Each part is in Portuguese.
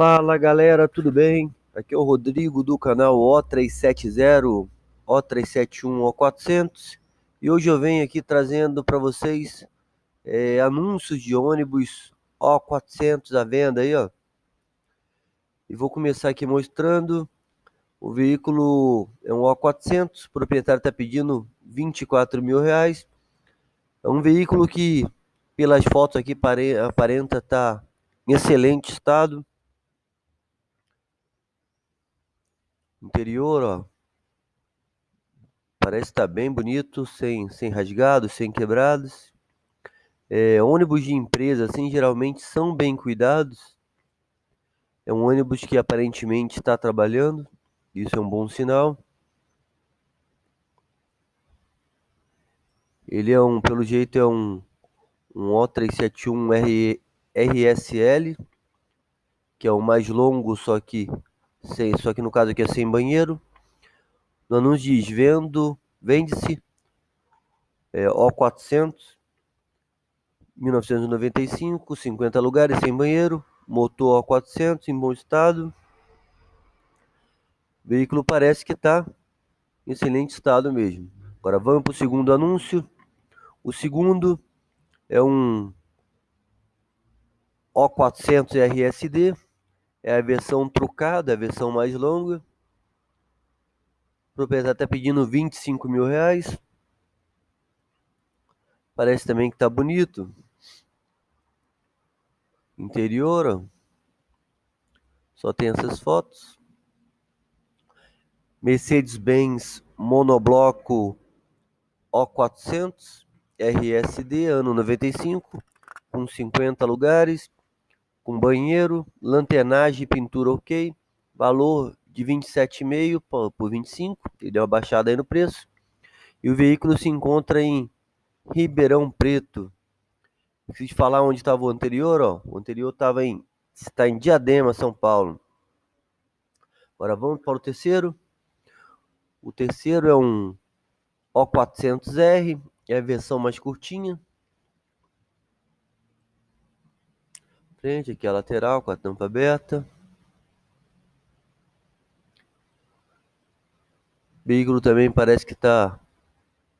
Fala galera, tudo bem? Aqui é o Rodrigo do canal O370, O371, O400 e hoje eu venho aqui trazendo para vocês é, anúncios de ônibus O400 à venda aí, ó. E vou começar aqui mostrando o veículo é um O400, o proprietário está pedindo 24 mil reais. É um veículo que, pelas fotos aqui, aparenta estar tá em excelente estado. Interior, ó. Parece estar tá bem bonito, sem, sem rasgados, sem quebrados. É, ônibus de empresa, assim, geralmente são bem cuidados. É um ônibus que aparentemente está trabalhando. Isso é um bom sinal. Ele é um, pelo jeito, é um, um O371 R, RSL, que é o mais longo, só que sem, só que no caso aqui é sem banheiro. No anúncio diz vendo, vende-se é, O400 1995, 50 lugares sem banheiro, motor O400 em bom estado. O veículo parece que está em excelente estado mesmo. Agora vamos para o segundo anúncio. O segundo é um O400 RSD é a versão trucada, a versão mais longa. O proprietário está pedindo 25 mil reais. Parece também que está bonito. Interior. Só tem essas fotos. Mercedes-Benz monobloco O400 RSD ano 95 com 50 lugares com banheiro, lanternagem e pintura ok, valor de 27,5 por 25, ele deu uma baixada aí no preço. E o veículo se encontra em Ribeirão Preto. Preciso falar onde estava o anterior, ó. O anterior estava em está em Diadema, São Paulo. Agora vamos para o terceiro. O terceiro é um O400R, é a versão mais curtinha. Frente, aqui a lateral com a tampa aberta. Veículo também parece que está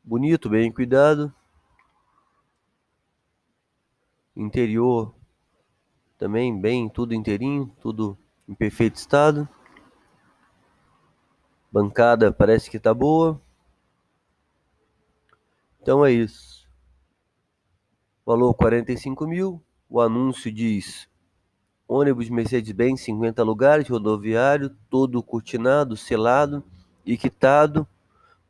bonito, bem cuidado. Interior também bem, tudo inteirinho, tudo em perfeito estado. Bancada parece que está boa. Então é isso. Valor 45 mil. O anúncio diz: ônibus Mercedes-Benz 50 lugares, rodoviário, todo cortinado, selado e quitado,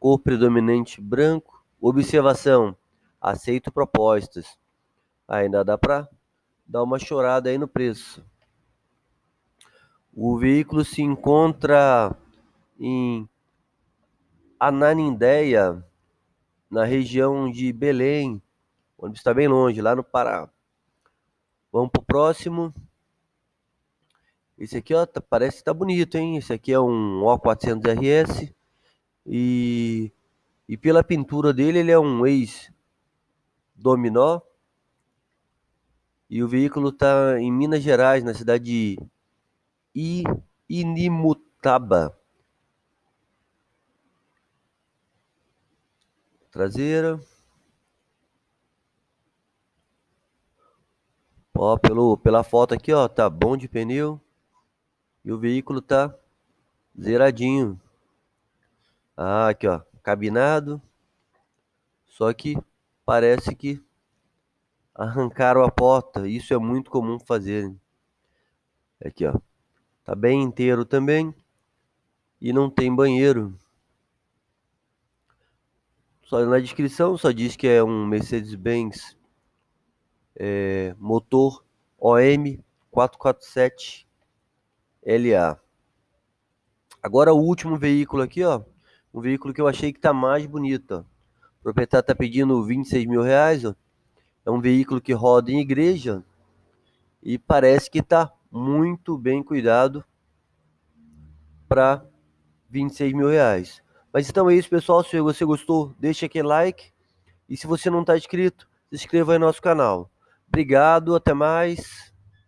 cor predominante branco. Observação: aceito propostas. Ainda dá para dar uma chorada aí no preço. O veículo se encontra em Ananindeia, na região de Belém, onde está bem longe, lá no Pará. Vamos pro próximo. Esse aqui, ó, tá, parece que tá bonito, hein? Esse aqui é um O400RS. E, e pela pintura dele, ele é um ex-dominó. E o veículo tá em Minas Gerais, na cidade de Inimutaba. Traseira. Ó, pelo, pela foto aqui, ó, tá bom de pneu. E o veículo tá zeradinho. Ah, aqui, ó, cabinado. Só que parece que arrancaram a porta. Isso é muito comum fazer. Aqui, ó. Tá bem inteiro também. E não tem banheiro. Só na descrição só diz que é um Mercedes-Benz é, motor OM 447 LA. Agora o último veículo aqui, ó, um veículo que eu achei que tá mais bonito. Ó. O proprietário tá pedindo 26 mil reais, ó. É um veículo que roda em igreja e parece que tá muito bem cuidado para 26 mil reais. Mas então é isso, pessoal. Se você gostou, deixa aquele like. E se você não está inscrito, se inscreva aí no nosso canal. Obrigado, até mais.